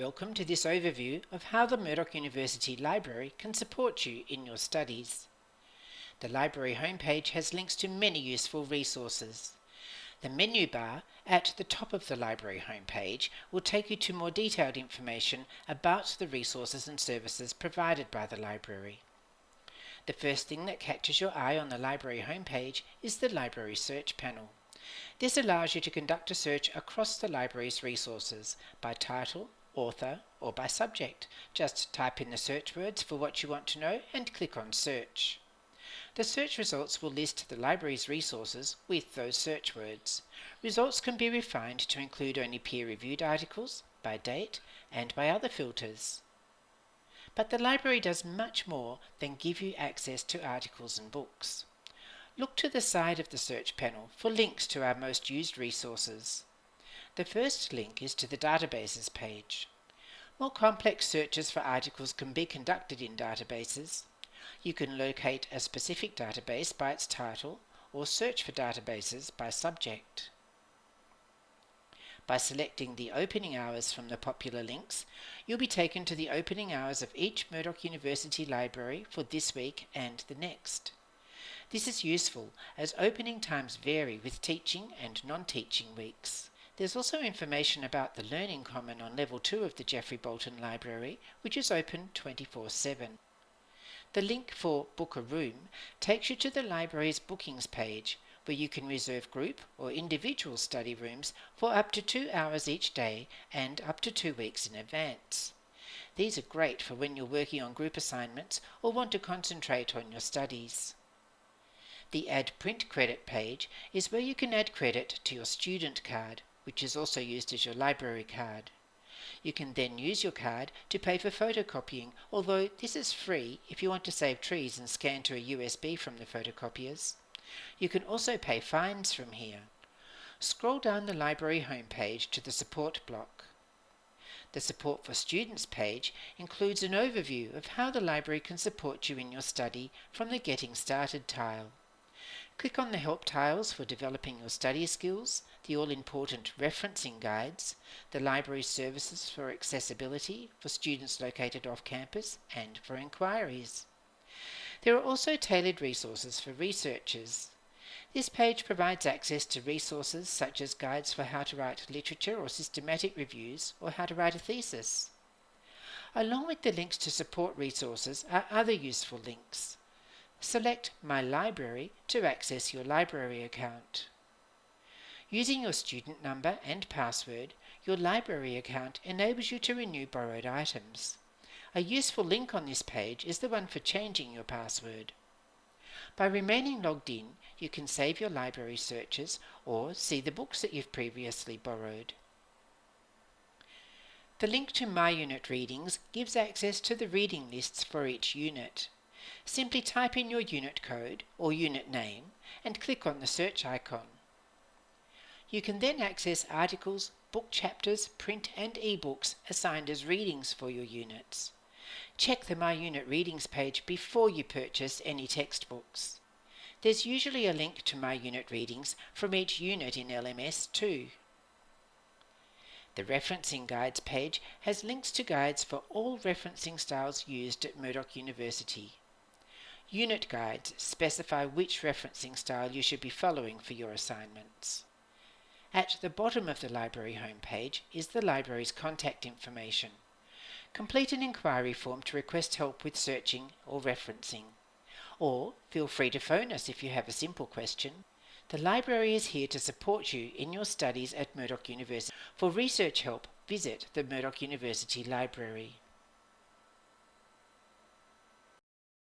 Welcome to this overview of how the Murdoch University Library can support you in your studies. The library homepage has links to many useful resources. The menu bar at the top of the library homepage will take you to more detailed information about the resources and services provided by the library. The first thing that catches your eye on the library homepage is the Library Search panel. This allows you to conduct a search across the library's resources by title, author, or by subject. Just type in the search words for what you want to know and click on Search. The search results will list the library's resources with those search words. Results can be refined to include only peer-reviewed articles, by date, and by other filters. But the library does much more than give you access to articles and books. Look to the side of the search panel for links to our most used resources. The first link is to the databases page. More complex searches for articles can be conducted in databases. You can locate a specific database by its title or search for databases by subject. By selecting the opening hours from the popular links, you'll be taken to the opening hours of each Murdoch University library for this week and the next. This is useful as opening times vary with teaching and non-teaching weeks. There's also information about the Learning Common on Level 2 of the Geoffrey Bolton Library, which is open 24-7. The link for Book a Room takes you to the library's bookings page, where you can reserve group or individual study rooms for up to two hours each day and up to two weeks in advance. These are great for when you're working on group assignments or want to concentrate on your studies. The Add Print Credit page is where you can add credit to your student card which is also used as your library card. You can then use your card to pay for photocopying, although this is free if you want to save trees and scan to a USB from the photocopiers. You can also pay fines from here. Scroll down the library homepage to the support block. The Support for Students page includes an overview of how the library can support you in your study from the Getting Started tile. Click on the Help tiles for developing your study skills, the all-important referencing guides, the library services for accessibility for students located off campus, and for inquiries. There are also tailored resources for researchers. This page provides access to resources such as guides for how to write literature or systematic reviews or how to write a thesis. Along with the links to support resources are other useful links. Select My Library to access your library account. Using your student number and password, your library account enables you to renew borrowed items. A useful link on this page is the one for changing your password. By remaining logged in, you can save your library searches or see the books that you've previously borrowed. The link to My Unit Readings gives access to the reading lists for each unit. Simply type in your unit code or unit name and click on the search icon. You can then access articles, book chapters, print and ebooks assigned as readings for your units. Check the My Unit Readings page before you purchase any textbooks. There's usually a link to My Unit Readings from each unit in LMS too. The Referencing Guides page has links to guides for all referencing styles used at Murdoch University. Unit guides specify which referencing style you should be following for your assignments. At the bottom of the library homepage is the library's contact information. Complete an inquiry form to request help with searching or referencing. Or feel free to phone us if you have a simple question. The library is here to support you in your studies at Murdoch University. For research help, visit the Murdoch University Library.